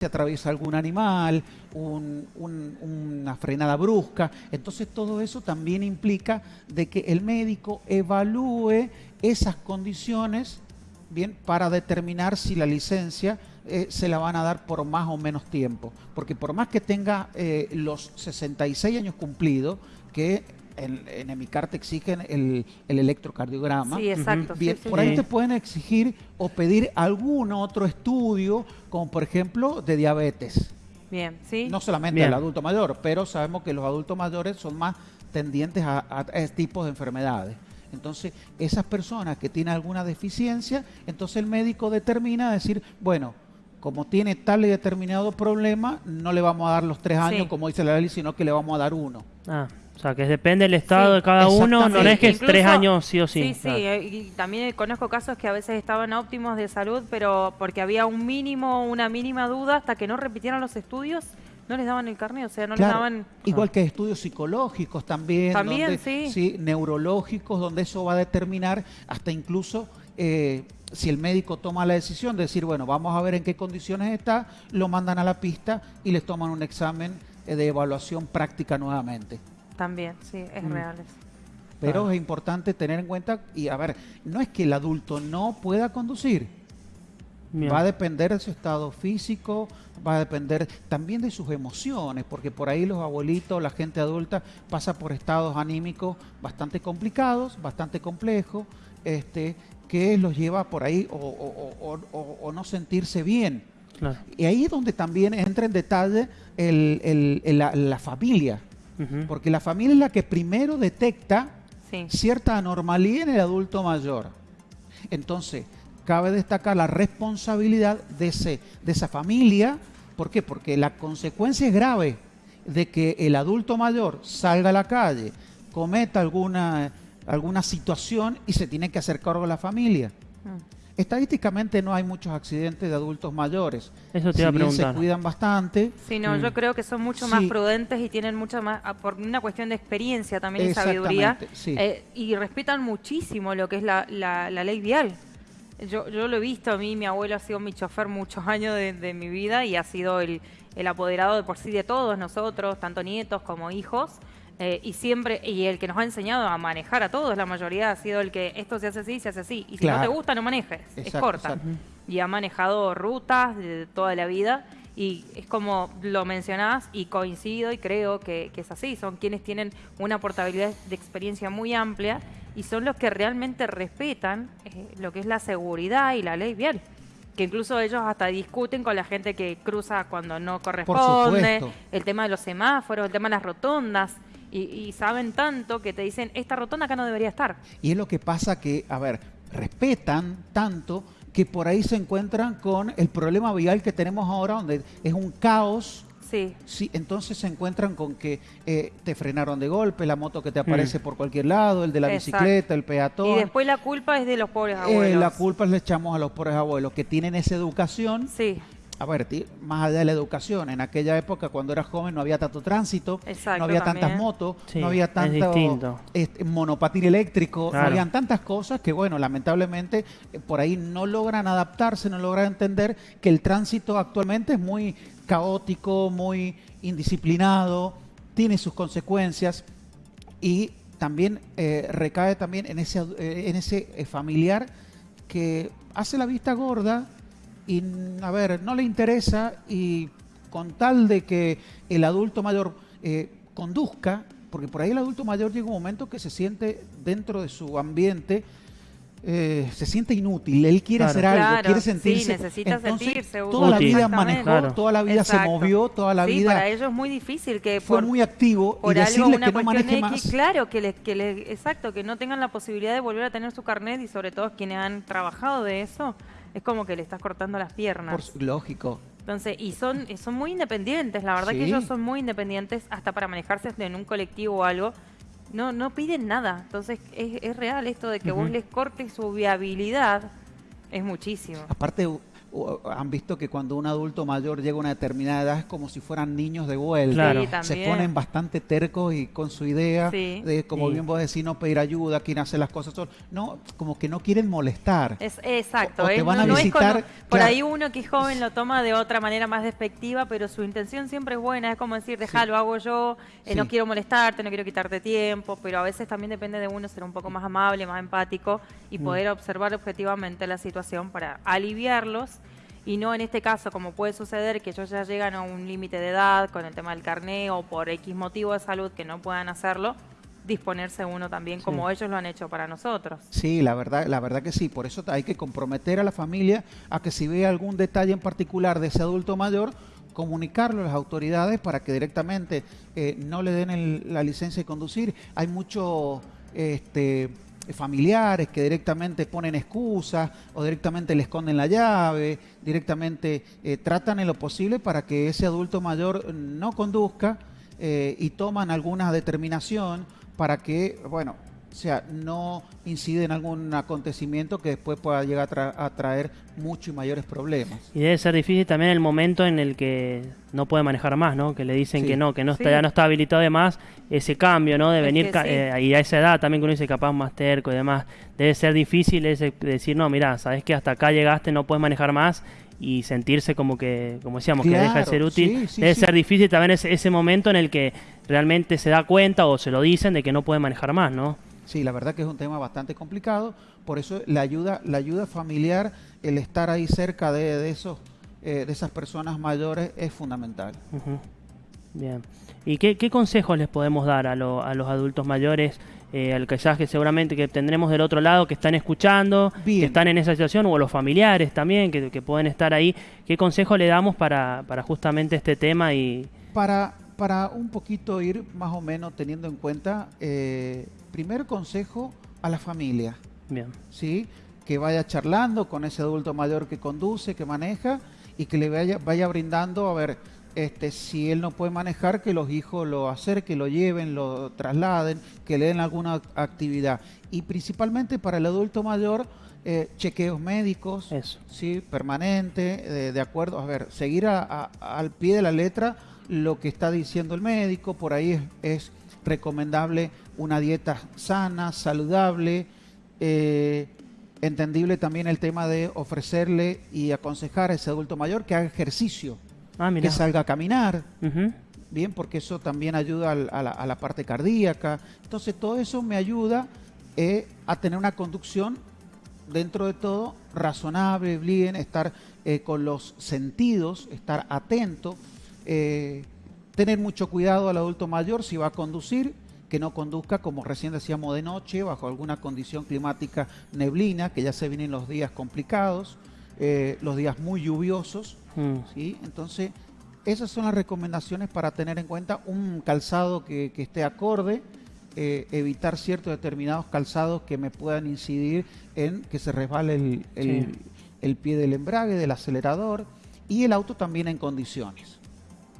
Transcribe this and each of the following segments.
se atraviesa algún animal, un- un- una frenada brusca. Entonces todo eso también implica de que el médico evalúe esas condiciones bien para determinar si la licencia eh, se la van a dar por más o menos tiempo. Porque por más que tenga eh, los 66 años cumplidos, que en, en Emicar te exigen el, el electrocardiograma, Sí, exacto. sí, Bien, sí, por sí. ahí te pueden exigir o pedir algún otro estudio, como por ejemplo de diabetes. Bien, sí. No solamente Bien. el adulto mayor, pero sabemos que los adultos mayores son más tendientes a, a- a ese tipo de enfermedades. Entonces, esas personas que tienen alguna deficiencia, entonces el médico determina decir, bueno, como tiene tal y determinado problema, no le vamos a dar los tres años, Sí. como dice la ley, sino que le vamos a dar uno. Ah, o sea, que depende del estado Sí, de cada uno, no es que es tres años sí o sí. Sí, sí, Claro. eh, y también conozco casos que a veces estaban óptimos de salud, pero porque había un mínimo, una mínima duda, hasta que no repitieron los estudios, no les daban el carnet, o sea, no Claro, les daban... Igual que estudios psicológicos también, También, donde- sí. neurológicos, donde eso va a determinar hasta incluso eh, si el médico toma la decisión de decir, bueno, vamos a ver en qué condiciones está, lo mandan a la pista y les toman un examen eh, de evaluación práctica nuevamente. También, sí, es Mm. real eso. Pero Ah. es importante tener en cuenta, y a ver, no es que el adulto no pueda conducir, Bien. Va a depender de su estado físico, va a depender también de sus emociones, porque por ahí los abuelitos, la gente adulta pasa por estados anímicos bastante complicados, bastante complejos, este, que los lleva por ahí o, o- o- o- o- o no sentirse bien. Claro. Y ahí es donde también entra en detalle el- el- el- la, la familia, Porque la familia es la que primero detecta Sí, cierta anormalidad en el adulto mayor. Entonces, cabe destacar la responsabilidad de, ese, de esa familia. ¿Por qué? Porque la consecuencia es grave de que el adulto mayor salga a la calle, cometa alguna, alguna situación y se tiene que hacer cargo de la familia. Mm. Estadísticamente no hay muchos accidentes de adultos mayores. Eso te Si iba a bien se preguntar. cuidan bastante, Sí, no, Mm. yo creo que son mucho más Sí. prudentes y tienen mucha más, ah, por una cuestión de experiencia también y sabiduría, sí. eh, y respetan muchísimo lo que es la, la- la ley vial. Yo, yo lo he visto, a mí mi abuelo ha sido mi chofer muchos años de, de mi vida y ha sido el, el apoderado de por sí de todos nosotros, tanto nietos como hijos, eh, y siempre, y el que nos ha enseñado a manejar a todos, la mayoría ha sido el que esto se hace así, se hace así, y si no te gusta no manejes, es corta. exacto. y ha manejado rutas de toda la vida y es como lo mencionás y coincido y creo que, que es así, son quienes tienen una portabilidad de experiencia muy amplia y son los que realmente respetan eh, lo que es la seguridad y la ley vial. Que incluso ellos hasta discuten con la gente que cruza cuando no corresponde, el tema de los semáforos, el tema de las rotondas, y, y saben tanto que te dicen, esta rotonda acá no debería estar. Y es lo que pasa que, a ver, respetan tanto que por ahí se encuentran con el problema vial que tenemos ahora, donde es un caos. Sí, Sí, entonces se encuentran con que eh, te frenaron de golpe, la moto que te aparece por cualquier lado, el de la Exacto. bicicleta, el peatón. y después la culpa es de los pobres Eh, abuelos. la culpa le echamos a los pobres abuelos que tienen esa educación. Sí, A ver, ti- más allá de la educación, en aquella época cuando eras joven no había tanto tránsito, Exacto, no había también. tantas motos, Sí, no había tanto este, monopatín eléctrico, Claro. no habían tantas cosas que, bueno, lamentablemente eh, por ahí no logran adaptarse, no logran entender que el tránsito actualmente es muy caótico, muy indisciplinado, tiene sus consecuencias y también eh, recae también en ese, eh, en ese eh, familiar que hace la vista gorda y, a ver, no le interesa y con tal de que el adulto mayor eh, conduzca, porque por ahí el adulto mayor llega un momento que se siente dentro de su ambiente, eh, se siente inútil, él quiere Claro. hacer algo, Claro, quiere sí, sentirse. necesita Entonces, sentirse toda la vida manejó, Claro. toda la vida Exacto. se movió, toda la sí, vida para ellos es muy difícil que fue por, muy activo y por algo, decirle una que no cuestión maneje X, más. claro, que les, que les- exacto, que no tengan la posibilidad de volver a tener su carnet y sobre todo quienes han trabajado de eso, es como que le estás cortando las piernas. Por su- lógico. Entonces, y son, y son muy independientes, la verdad que ellos son muy independientes hasta para manejarse en un colectivo o algo. No, no piden nada. Entonces, es, es real esto de que vos les cortes su viabilidad, es muchísimo. Aparte, han visto que cuando un adulto mayor llega a una determinada edad es como si fueran niños de vuelta. Claro. Sí, Se ponen bastante tercos y con su idea Sí. de, como Sí. bien vos decís, no pedir ayuda, quieren hacer las cosas solos. No, como que no quieren molestar. Es, exacto, O- o te van no, a no es visitar, como- por claro. ahí uno que es joven lo toma de otra manera más despectiva, pero su intención siempre es buena, es como decir, dejá, lo hago yo, eh, no quiero molestarte, no quiero quitarte tiempo, pero a veces también depende de uno ser un poco más amable, más empático y Mm. poder observar objetivamente la situación para aliviarlos y no en este caso, como puede suceder, que ellos ya llegan a un límite de edad con el tema del carné o por X motivo de salud que no puedan hacerlo, disponerse uno también como ellos lo han hecho para nosotros. Sí, la verdad, la verdad que sí. Por eso hay que comprometer a la familia a que si ve algún detalle en particular de ese adulto mayor, comunicarlo a las autoridades para que directamente eh, no le den el- la licencia de conducir. Hay muchos este, familiares que directamente ponen excusas o directamente le esconden la llave, directamente eh, tratan en lo posible para que ese adulto mayor no conduzca eh, y toman alguna determinación para que, bueno, o sea, no incide en algún acontecimiento que después pueda llegar a, tra- a traer muchos y mayores problemas. Y debe ser difícil también el momento en el que no puede manejar más, ¿no? Que le dicen Sí. que no, que no está, Sí. ya no está habilitado de más, ese cambio, ¿no? De Es venir sí. eh, y a esa edad también que uno dice capaz más terco y demás. Debe ser difícil ese decir, no, mira, sabes que hasta acá llegaste, no puedes manejar más y sentirse como que, como decíamos, que deja de ser útil. sí, sí, debe sí. ser difícil también ese, ese momento en el que realmente se da cuenta o se lo dicen de que no puede manejar más, ¿no? Sí, la verdad que es un tema bastante complicado, por eso la ayuda, la ayuda familiar, el estar ahí cerca de, de esos, eh, de esas personas mayores es fundamental. Bien. ¿Y qué, qué consejos les podemos dar a, lo- a los adultos mayores, eh, al que seguramente que tendremos del otro lado, que están escuchando, Bien. que están en esa situación, o a los familiares también, que, que pueden estar ahí? ¿Qué consejo le damos para, para justamente este tema? y Para, para un poquito ir más o menos teniendo en cuenta, eh, primer consejo a la familia. Bien. ¿sí? que vaya charlando con ese adulto mayor que conduce, que maneja y que le vaya, vaya brindando, a ver, este, si él no puede manejar, que los hijos lo acerquen, lo lleven, lo trasladen, que le den alguna act- actividad. Y principalmente para el adulto mayor, eh, chequeos médicos, Eso. sí, permanente, de, de acuerdo, a ver, seguir a- a- al pie de la letra lo que está diciendo el médico, por ahí es, es recomendable una dieta sana, saludable, eh, entendible también el tema de ofrecerle y aconsejar a ese adulto mayor que haga ejercicio, Ah, que salga a caminar, bien, porque eso también ayuda a, la, a la parte cardíaca. Entonces todo eso me ayuda eh, a tener una conducción dentro de todo razonable, bien, estar eh, con los sentidos, estar atento, eh, tener mucho cuidado al adulto mayor si va a conducir, que no conduzca como recién decíamos de noche, bajo alguna condición climática neblina, que ya se vienen los días complicados, eh, los días muy lluviosos. Mm. ¿sí? Entonces, esas son las recomendaciones para tener en cuenta un calzado que, que esté acorde, eh, evitar ciertos determinados calzados que me puedan incidir en que se resbale el, el- Sí. el pie del embrague, del acelerador y el auto también en condiciones.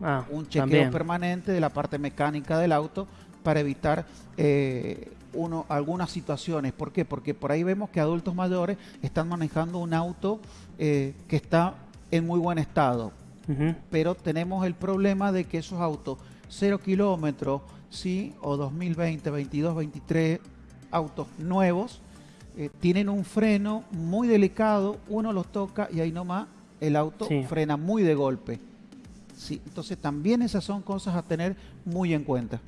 Ah, Un chequeo también. permanente de la parte mecánica del auto para evitar eh, uno, algunas situaciones. ¿Por qué? Porque por ahí vemos que adultos mayores están manejando un auto eh, que está en muy buen estado, pero tenemos el problema de que esos autos, cero kilómetros, sí, o 2020, 22, 23 autos nuevos, eh, tienen un freno muy delicado, uno los toca y ahí nomás el auto Sí. frena muy de golpe. Sí, entonces también esas son cosas a tener muy en cuenta.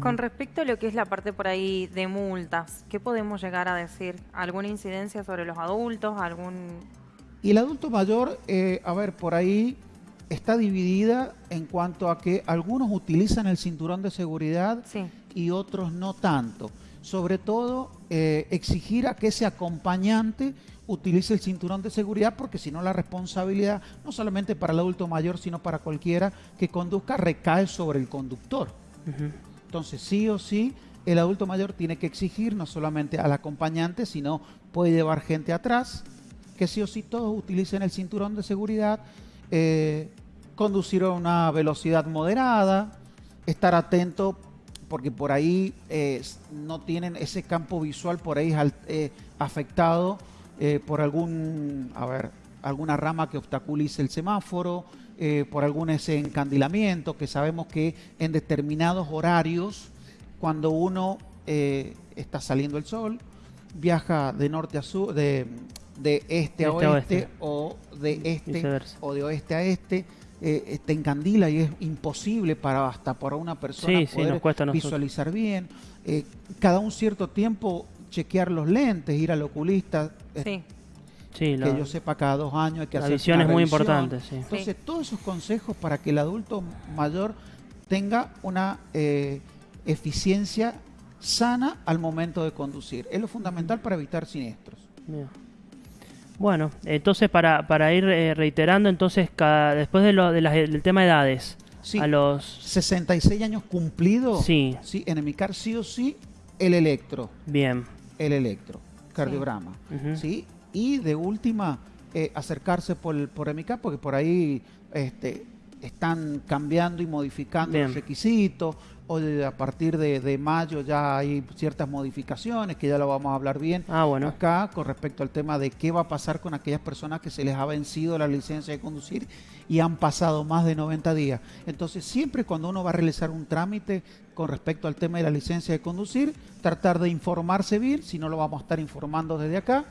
Con respecto a lo que es la parte por ahí de multas, ¿qué podemos llegar a decir? ¿Alguna incidencia sobre los adultos? ¿Algún...? Y el adulto mayor, eh, a ver, por ahí está dividida en cuanto a que algunos utilizan el cinturón de seguridad Sí, y otros no tanto. Sobre todo, eh, exigir a que ese acompañante utilice el cinturón de seguridad, porque si no la responsabilidad, no solamente para el adulto mayor, sino para cualquiera que conduzca, recae sobre el conductor. Entonces, sí o sí, el adulto mayor tiene que exigir no solamente al acompañante, sino puede llevar gente atrás, que sí o sí todos utilicen el cinturón de seguridad, eh, conducir a una velocidad moderada, estar atento porque por ahí eh, no tienen ese campo visual por ahí eh, afectado eh, por algún, a ver, alguna rama que obstaculice el semáforo, eh, por algún ese encandilamiento, que sabemos que en determinados horarios, cuando uno eh, está saliendo el sol, viaja de norte a sur, de, de este a Este a oeste, oeste. o de este o de oeste a este, eh, te encandila y es imposible para hasta para una persona Sí, poder visualizar bien. Eh, cada un cierto tiempo chequear los lentes, ir al oculista, eh, Sí. Que la, yo sepa cada dos años hay que la hacer visión es muy importante, sí. Entonces, todos esos consejos para que el adulto mayor tenga una eh, eficiencia sana al momento de conducir. Es lo fundamental para evitar siniestros. Bueno, entonces para, para ir eh, reiterando, entonces cada, después de lo, de las- del tema de edades, Sí, a los 66 años cumplidos, Sí. sí, en Emicar sí o sí el electro, bien, el electro, cardiograma. ¿sí? Y de última, eh, acercarse por, el- por Emicar, porque por ahí este, están cambiando y modificando Bien. los requisitos, o de- a partir de, de mayo ya hay ciertas modificaciones, que ya lo vamos a hablar bien ah bueno, acá con respecto al tema de qué va a pasar con aquellas personas que se les ha vencido la licencia de conducir y han pasado más de 90 días. Entonces, siempre cuando uno va a realizar un trámite con respecto al tema de la licencia de conducir, tratar de informarse bien, si no lo vamos a estar informando desde acá,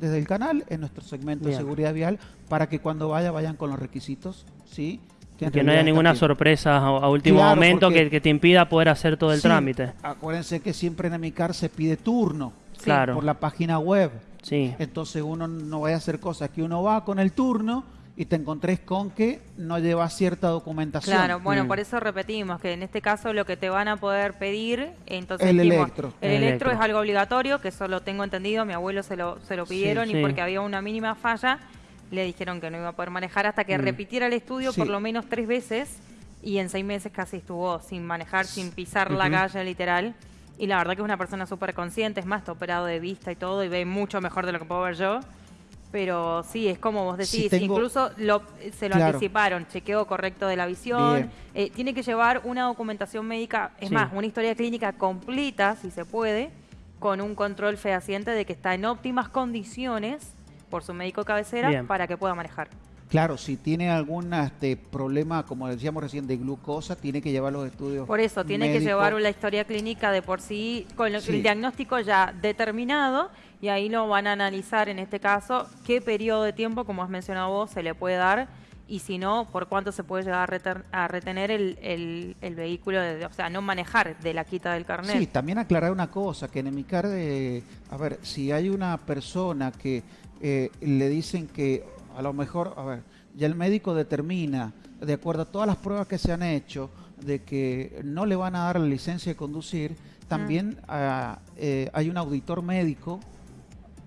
desde el canal, en nuestro segmento Bien. de seguridad vial, para que cuando vaya vayan con los requisitos, ¿sí? Que no haya ninguna sorpresa a, a último Claro, momento que, que te impida poder hacer todo el Sí, trámite. Acuérdense que siempre en Emicar se pide turno Claro. por la página web. Sí, Entonces uno no vaya a hacer cosas que uno va con el turno y te encontrés con que no lleva cierta documentación. Claro, bueno, Mm. por eso repetimos que en este caso lo que te van a poder pedir, entonces El dijimos, electro. el El electro electro. es algo obligatorio, que eso lo tengo entendido, mi abuelo se lo, se lo pidieron sí. y porque había una mínima falla, le dijeron que no iba a poder manejar hasta que Mm. repitiera el estudio Sí. por lo menos tres veces y en seis meses casi estuvo sin manejar, sin pisar la calle literal. Y la verdad que es una persona súper consciente, es más, está operado de vista y todo y ve mucho mejor de lo que puedo ver yo. Pero sí, es como vos decís, tengo- incluso lo, se lo Claro. anticiparon, chequeo correcto de la visión, eh, tiene que llevar una documentación médica, es Sí. más, una historia clínica completa, si se puede, con un control fehaciente de que está en óptimas condiciones por su médico de cabecera Bien. para que pueda manejar. Claro, si tiene algún este, problema, como decíamos recién, de glucosa, tiene que llevar los estudios. Por eso, tiene que llevar la historia clínica de por sí, con lo- Sí. el diagnóstico ya determinado, y ahí lo van a analizar en este caso qué periodo de tiempo, como has mencionado vos, se le puede dar, y si no, por cuánto se puede llegar a, reter- a retener el, el- el vehículo, de- o sea, no manejar de la quita del carnet. Sí, también aclarar una cosa, que en Emicar, eh, a ver, si hay una persona que eh, le dicen que a lo mejor, a ver, ya el médico determina, de acuerdo a todas las pruebas que se han hecho, de que no le van a dar la licencia de conducir, también ah, eh, hay un auditor médico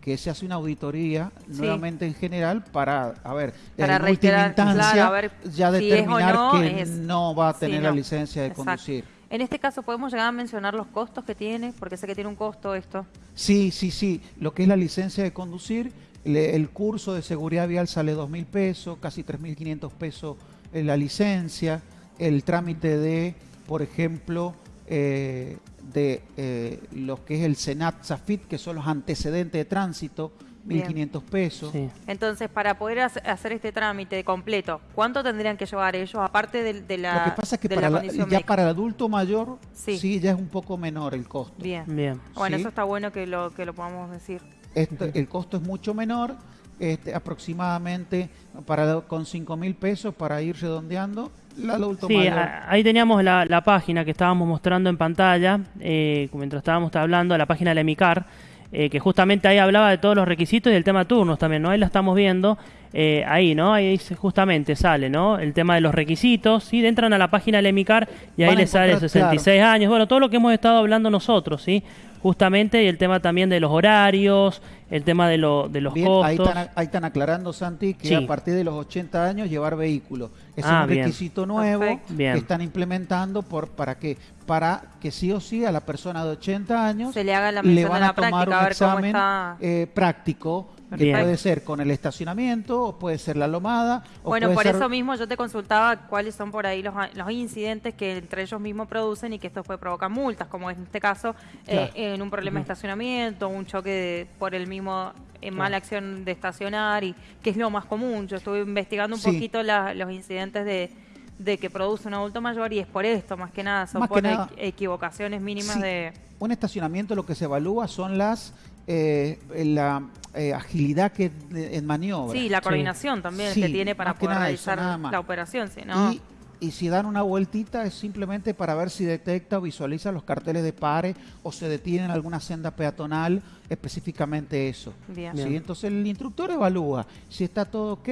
que se hace una auditoría Sí. nuevamente en general para, a ver, Para en última reiterar, instancia claro, a ver ya si es o determinar no, que es- no va a sí, tener la licencia de Exacto. conducir. En este caso, ¿podemos llegar a mencionar los costos que tiene? Porque sé que tiene un costo esto. Sí, sí, sí. Lo que es la licencia de conducir, le- el curso de seguridad vial sale dos mil pesos, casi 3.500 pesos eh, la licencia. El trámite de, por ejemplo, eh, de eh, lo que es el Senat Zafit, que son los antecedentes de tránsito, Bien. 1.500 pesos. sí. Entonces, para poder hace- hacer este trámite completo, ¿cuánto tendrían que llevar ellos, aparte de, de la, lo que pasa es que para la ya médica? para el adulto mayor, Sí. sí. ya es un poco menor el costo. Bien. Bien. Bueno, Sí. eso está bueno que lo, que lo podamos decir. Esto- el costo es mucho menor, este, aproximadamente para con 5 mil pesos para ir redondeando. El adulto Sí, mayor. a- ahí teníamos la, la página que estábamos mostrando en pantalla, eh, mientras estábamos hablando, la página de Emicar, eh, que justamente ahí hablaba de todos los requisitos y del tema turnos también, ¿no? Ahí la estamos viendo, eh, ahí, ¿no? Ahí justamente sale, ¿no? El tema de los requisitos, ¿sí? Entran a la página del Emicar y ahí les sale encontrar, 66 años, bueno, todo lo que hemos estado hablando nosotros, ¿sí? Justamente, y el tema también de los horarios, el tema de, lo, de los Bien, costos. ahí están, ahí están aclarando, Santi, que Sí. a partir de los 80 años llevar vehículo. Ese Ah, es un bien. requisito nuevo Perfecto. Bien. que están implementando por para qué? Para que sí o sí a la persona de 80 años Se le haga la le van de a la tomar práctica, a un cómo examen eh, práctico Que Bien. puede ser con el estacionamiento, o puede ser la lomada. o Bueno, puede por ser- eso mismo yo te consultaba cuáles son por ahí los, los incidentes que entre ellos mismos producen y que esto puede provocar multas, como en este caso eh, en un problema de estacionamiento, un choque de- por el mismo eh, mala acción de estacionar y que es lo más común. Yo estuve investigando un Sí. poquito la- los incidentes de, de que produce un adulto mayor y es por esto, más que nada, son Más por nada- equivocaciones mínimas Sí. de... Un estacionamiento lo que se evalúa son las eh, la eh, agilidad que en maniobra. Sí, la Sí. coordinación también Sí, que tiene para poder nada eso, realizar la operación, si no... Y, y si dan una vueltita es simplemente para ver si detecta o visualiza los carteles de pare o se detiene en alguna senda peatonal, específicamente eso. Bien. ¿sí? Bien. Entonces el instructor evalúa. Si está todo ok,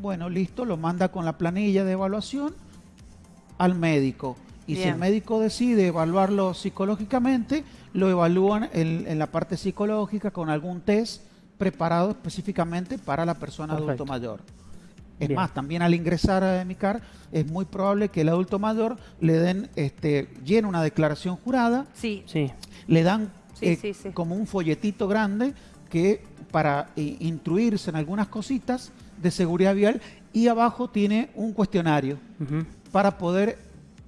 bueno, listo, lo manda con la planilla de evaluación al médico. Y si el médico decide evaluarlo psicológicamente, lo evalúan en, en la parte psicológica con algún test preparado específicamente para la persona Perfecto. adulto mayor. Es Bien. más, también al ingresar a EMICAR es muy probable que el adulto mayor le den, este, llene una declaración jurada, Sí, Sí, le dan Sí, eh, sí, sí. como un folletito grande que para eh, instruirse en algunas cositas de seguridad vial y abajo tiene un cuestionario para poder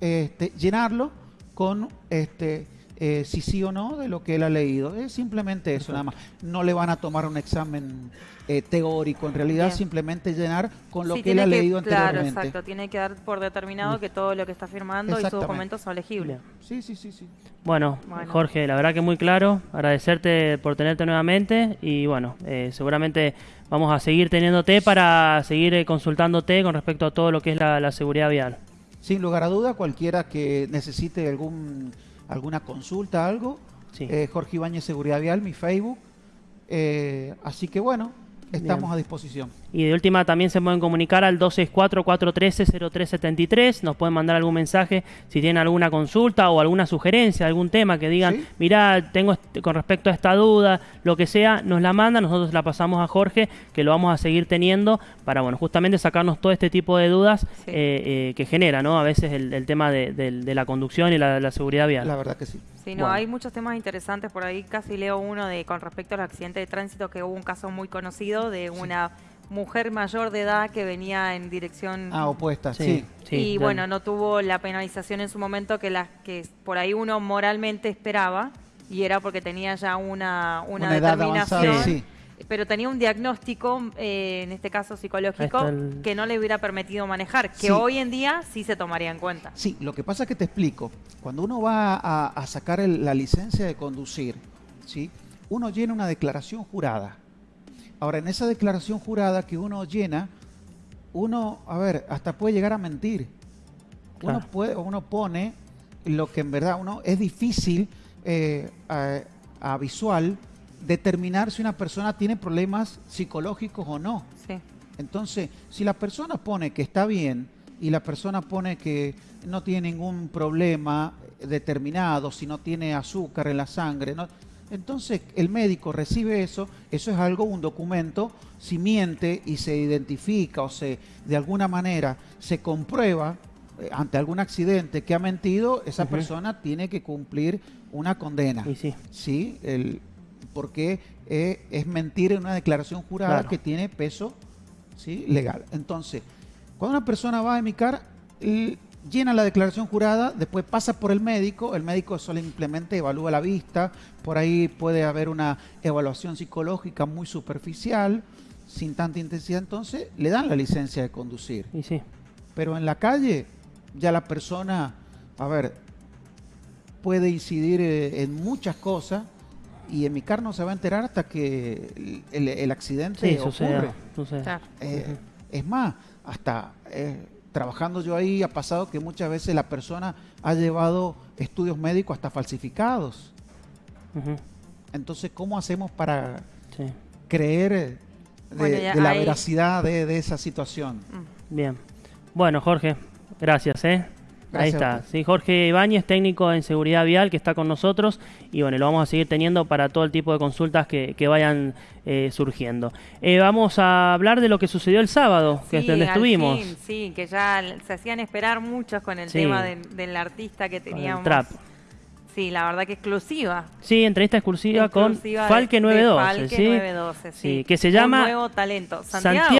este, llenarlo con este eh, si sí o no de lo que él ha leído. Es simplemente eso, nada más. No le van a tomar un examen eh, teórico, en realidad Bien. simplemente llenar con lo Sí, que él ha tiene leído Claro, anteriormente. exacto. Tiene que dar por determinado que todo lo que está firmando y sus documentos son legibles. Sí, sí, sí, sí. Bueno, Bueno. Jorge, la verdad que muy claro. Agradecerte por tenerte nuevamente y bueno, eh, seguramente vamos a seguir teniéndote para seguir eh, consultándote con respecto a todo lo que es la, la seguridad vial. Sin lugar a duda, cualquiera que necesite algún alguna consulta, algo, Sí. eh, Jorge Ibáñez Seguridad Vial, mi Facebook. Eh, así que bueno, estamos Bien. a disposición. Y de última también se pueden comunicar al 264-413-0373. Nos pueden mandar algún mensaje si tienen alguna consulta o alguna sugerencia, algún tema que digan, Sí. mirá, tengo este- con respecto a esta duda, lo que sea, nos la mandan, nosotros la pasamos a Jorge, que lo vamos a seguir teniendo para, bueno, justamente sacarnos todo este tipo de dudas Sí. eh, eh, que genera, ¿no? A veces el, el tema de, la conducción y la, la seguridad vial. La verdad que sí. Sí, no, Bueno. hay muchos temas interesantes por ahí. Casi leo uno de con respecto al accidente de tránsito que hubo un caso muy conocido de una mujer mayor de edad que venía en dirección Ah, opuesta, Sí, sí. sí, y bueno, no tuvo la penalización en su momento que las que por ahí uno moralmente esperaba y era porque tenía ya una, una, determinación. sí. Pero tenía un diagnóstico, eh, en este caso psicológico, el- que no le hubiera permitido manejar, que Sí. hoy en día sí se tomaría en cuenta. Sí, lo que pasa es que te explico. Cuando uno va a, a sacar el- la licencia de conducir, ¿sí? uno llena una declaración jurada. Ahora, en esa declaración jurada que uno llena, uno, a ver, hasta puede llegar a mentir. Uno, puede, uno pone lo que en verdad uno es difícil eh, a, a visual determinar si una persona tiene problemas psicológicos o no. Sí. Entonces, si la persona pone que está bien y la persona pone que no tiene ningún problema determinado, si no tiene azúcar en la sangre, no- entonces el médico recibe eso, eso es algo, un documento, si miente y se identifica o se de alguna manera se comprueba eh, ante algún accidente que ha mentido, esa persona tiene que cumplir una condena. Y sí, Sí, el, porque eh, es mentir en una declaración jurada Claro. que tiene peso ¿sí? legal. Entonces, cuando una persona va a emicar, llena la declaración jurada, después pasa por el médico, el médico simplemente evalúa la vista, por ahí puede haber una evaluación psicológica muy superficial, sin tanta intensidad, entonces le dan la licencia de conducir. y sí. Pero en la calle ya la persona, a ver, puede incidir eh, en muchas cosas y en mi car no se va a enterar hasta que el, accidente Sí, ocurre. sucede. sucede. Claro. Eh, Es más, hasta eh, trabajando yo ahí ha pasado que muchas veces la persona ha llevado estudios médicos hasta falsificados. Entonces, ¿cómo hacemos para sí. creer de, Bueno, ya de la veracidad de, de esa situación? Mm. Bien. Bueno, Jorge, gracias, ¿eh? Ahí está. Sí, Jorge Ibáñez, técnico en seguridad vial, que está con nosotros. Y bueno, lo vamos a seguir teniendo para todo el tipo de consultas que, que vayan eh, surgiendo. Eh, vamos a hablar de lo que sucedió el sábado, que es donde al estuvimos. fin, sí, que ya se hacían esperar muchos con el Sí. tema del, del artista que con el teníamos. trap. Sí, la verdad que exclusiva. Sí, entrevista exclusiva, Exclusiva con de- Falque de 912, Falque ¿sí? 912, sí. Sí, que se Un llama nuevo talento. Santiago. Santiago